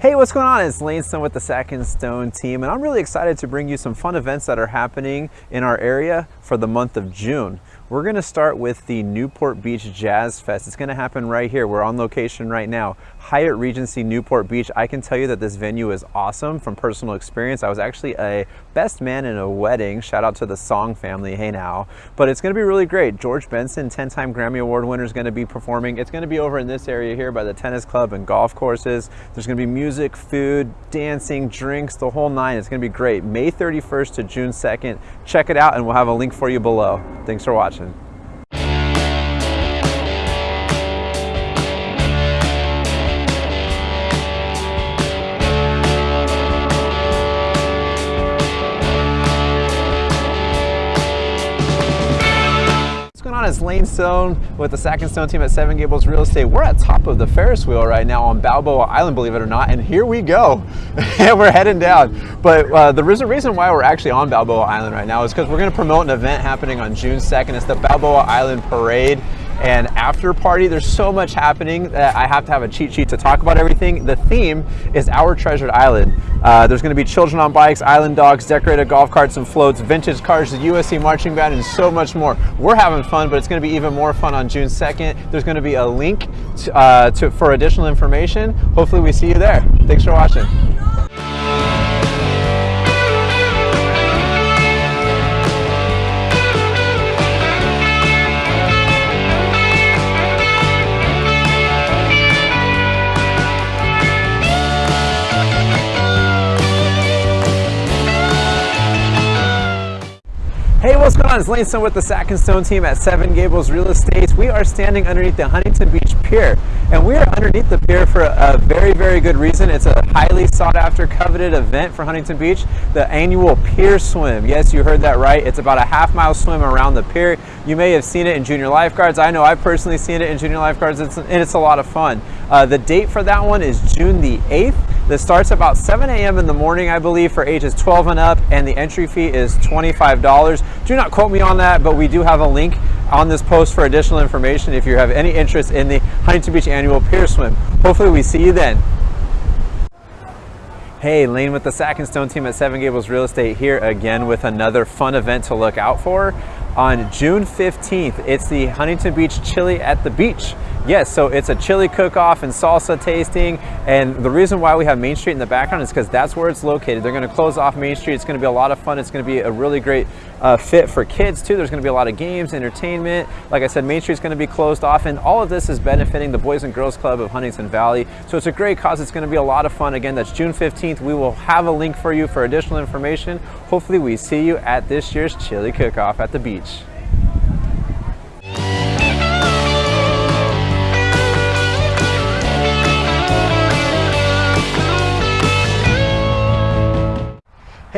Hey, what's going on? It's Lane Stone with the Sack and Stone team, and I'm really excited to bring you some fun events that are happening in our area for the month of June. We're gonna start with the Newport Beach Jazz Fest. It's gonna happen right here. We're on location right now. Hyatt Regency Newport Beach. I can tell you that this venue is awesome from personal experience. I was actually a best man in a wedding. Shout out to the Song family, hey now. But it's gonna be really great. George Benson, 10-time Grammy Award winner, is gonna be performing. It's gonna be over in this area here by the tennis club and golf courses. There's gonna be music, food, dancing, drinks, the whole nine. It's gonna be great. May 31st to June 2nd. Check it out and we'll have a link for you below. Thanks for watching. On? It's Lane Stone with the Sack and Stone team at Seven Gables Real Estate. We're at top of the Ferris wheel right now on Balboa Island, believe it or not, and here we go. and we're heading down. But uh, the reason why we're actually on Balboa Island right now is because we're going to promote an event happening on June 2nd. It's the Balboa Island Parade and after party. There's so much happening that I have to have a cheat sheet to talk about everything. The theme is Our Treasured Island. Uh, there's going to be children on bikes, island dogs, decorated golf carts and floats, vintage cars, the USC marching band, and so much more. We're having fun, but it's going to be even more fun on June 2nd. There's going to be a link to, uh, to, for additional information. Hopefully we see you there. Thanks for watching. What's going on? It's Lane Stone with the Sack and Stone team at Seven Gables Real Estate. We are standing underneath the Huntington Beach Pier, and we are underneath the pier for a very, very good reason. It's a highly sought after, coveted event for Huntington Beach, the annual Pier Swim. Yes, you heard that right. It's about a half mile swim around the pier. You may have seen it in junior lifeguards. I know I've personally seen it in junior lifeguards, it's, and it's a lot of fun. Uh, the date for that one is June the 8th. This starts about 7 a.m. in the morning, I believe, for ages 12 and up, and the entry fee is $25. Do not quote me on that, but we do have a link on this post for additional information if you have any interest in the Huntington Beach Annual Pier Swim. Hopefully we see you then. Hey, Lane with the Sack and Stone team at Seven Gables Real Estate here again with another fun event to look out for. On June 15th, it's the Huntington Beach Chili at the Beach. Yes, so it's a chili cook-off and salsa tasting. And the reason why we have Main Street in the background is because that's where it's located. They're gonna close off Main Street. It's gonna be a lot of fun. It's gonna be a really great uh, fit for kids too. There's gonna be a lot of games, entertainment. Like I said, Main Street's gonna be closed off and all of this is benefiting the Boys and Girls Club of Huntington Valley. So it's a great cause. It's gonna be a lot of fun. Again, that's June 15th. We will have a link for you for additional information. Hopefully we see you at this year's chili cook-off at the beach.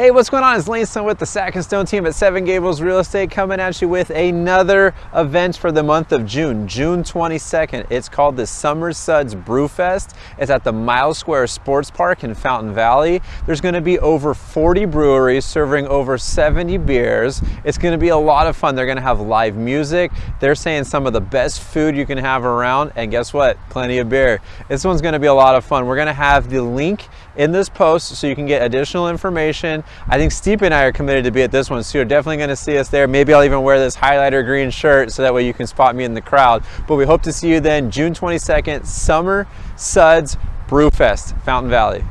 Hey, what's going on? It's Lane Stone with the Sack and Stone team at Seven Gables Real Estate coming at you with another event for the month of June, June 22nd. It's called the Summer Suds Brew Fest. It's at the Miles Square Sports Park in Fountain Valley. There's gonna be over 40 breweries serving over 70 beers. It's gonna be a lot of fun. They're gonna have live music. They're saying some of the best food you can have around. And guess what? Plenty of beer. This one's gonna be a lot of fun. We're gonna have the link in this post so you can get additional information. I think Steep and I are committed to be at this one, so you're definitely gonna see us there. Maybe I'll even wear this highlighter green shirt so that way you can spot me in the crowd. But we hope to see you then June 22nd, Summer Suds Brewfest, Fountain Valley.